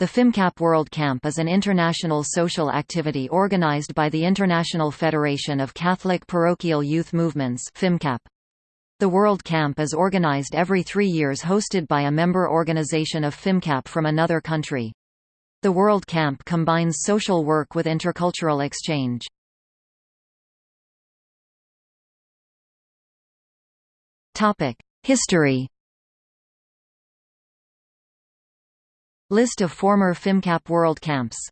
The FIMCAP World Camp is an international social activity organized by the International Federation of Catholic Parochial Youth Movements FIMCAP. The World Camp is organized every three years hosted by a member organization of FIMCAP from another country. The World Camp combines social work with intercultural exchange. History List of former FIMCAP World Camps